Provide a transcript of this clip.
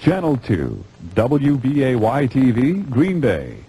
Channel 2, WBAY-TV, Green Bay.